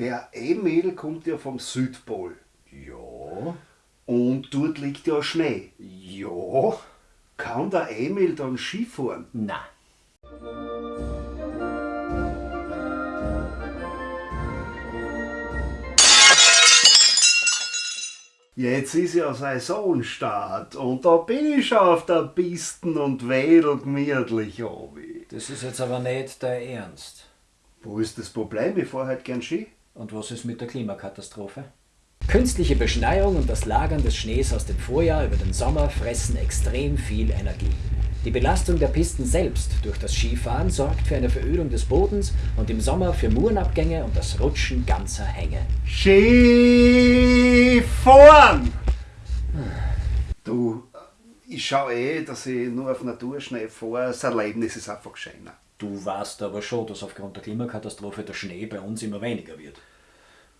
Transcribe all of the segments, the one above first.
Der Emil kommt ja vom Südpol. Ja. Und dort liegt ja Schnee. Ja. Kann der Emil dann Skifahren? Na. Jetzt ist ja Saisonstart und da bin ich schon auf der Pisten und wedel gemütlich obi. Das ist jetzt aber nicht der Ernst. Wo ist das Problem? Ich fahr halt gern Ski. Und was ist mit der Klimakatastrophe? Künstliche Beschneiung und das Lagern des Schnees aus dem Vorjahr über den Sommer fressen extrem viel Energie. Die Belastung der Pisten selbst durch das Skifahren sorgt für eine Verödung des Bodens und im Sommer für Murenabgänge und das Rutschen ganzer Hänge. Skifahren! Du, ich schau eh, dass ich nur auf Naturschnee fahre. Das Erlebnis ist einfach schöner. Du weißt aber schon, dass aufgrund der Klimakatastrophe der Schnee bei uns immer weniger wird.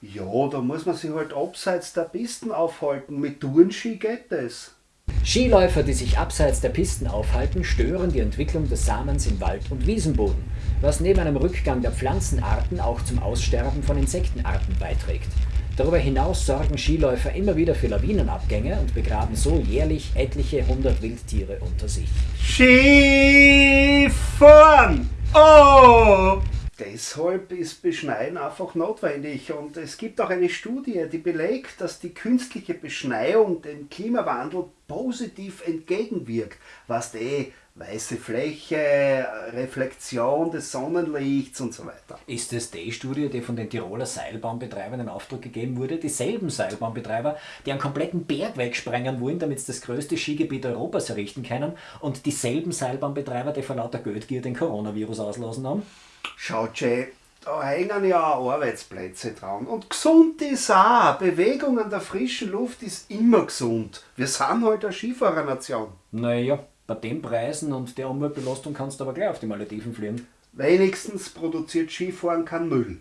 Ja, da muss man sich halt abseits der Pisten aufhalten. Mit Tourenski geht das. Skiläufer, die sich abseits der Pisten aufhalten, stören die Entwicklung des Samens im Wald- und Wiesenboden, was neben einem Rückgang der Pflanzenarten auch zum Aussterben von Insektenarten beiträgt. Darüber hinaus sorgen Skiläufer immer wieder für Lawinenabgänge und begraben so jährlich etliche hundert Wildtiere unter sich. Skifahren! Oh! Deshalb ist Beschneien einfach notwendig und es gibt auch eine Studie, die belegt, dass die künstliche Beschneiung dem Klimawandel positiv entgegenwirkt, was die weiße Fläche, Reflexion des Sonnenlichts und so weiter. Ist es die Studie, die von den Tiroler Seilbahnbetreibern in Auftrag gegeben wurde? Dieselben Seilbahnbetreiber, die einen kompletten Berg wegsprengen wollen, damit sie das größte Skigebiet Europas errichten können und dieselben Seilbahnbetreiber, die vor lauter Geldgier den Coronavirus auslassen haben? Schaut schon, da hängen ja auch Arbeitsplätze dran. Und gesund ist auch. Bewegung an der frischen Luft ist immer gesund. Wir sind halt eine Skifahrernation. Naja, bei den Preisen und der Umweltbelastung kannst du aber gleich auf die Malediven fliegen. Wenigstens produziert Skifahren keinen Müll.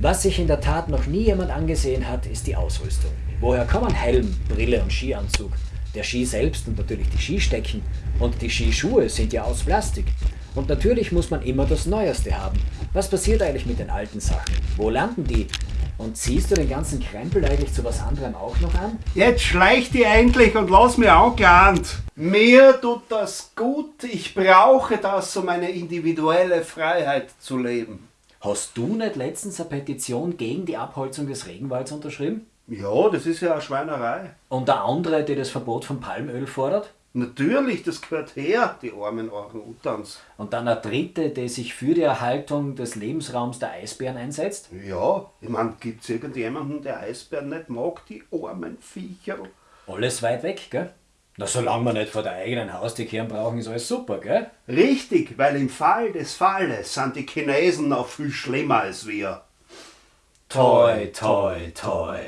Was sich in der Tat noch nie jemand angesehen hat, ist die Ausrüstung. Woher kommen Helm, Brille und Skianzug? Der Ski selbst und natürlich die Skistecken. Und die Skischuhe sind ja aus Plastik. Und natürlich muss man immer das Neueste haben. Was passiert eigentlich mit den alten Sachen? Wo landen die? Und ziehst du den ganzen Krempel eigentlich zu was anderem auch noch an? Jetzt schleich die endlich und lass mir angelernt. Mir tut das gut. Ich brauche das, um eine individuelle Freiheit zu leben. Hast du nicht letztens eine Petition gegen die Abholzung des Regenwalds unterschrieben? Ja, das ist ja eine Schweinerei. Und der andere, der das Verbot von Palmöl fordert? Natürlich, das gehört her, die armen Orang-Utans. Und dann eine dritte, die sich für die Erhaltung des Lebensraums der Eisbären einsetzt? Ja, ich meine, gibt es irgendjemanden, der Eisbären nicht mag, die armen Viecher? Alles weit weg, gell? Na, solange wir nicht vor der eigenen Haustür kehren brauchen, ist alles super, gell? Richtig, weil im Fall des Falles sind die Chinesen noch viel schlimmer als wir. Toi, toi, toi.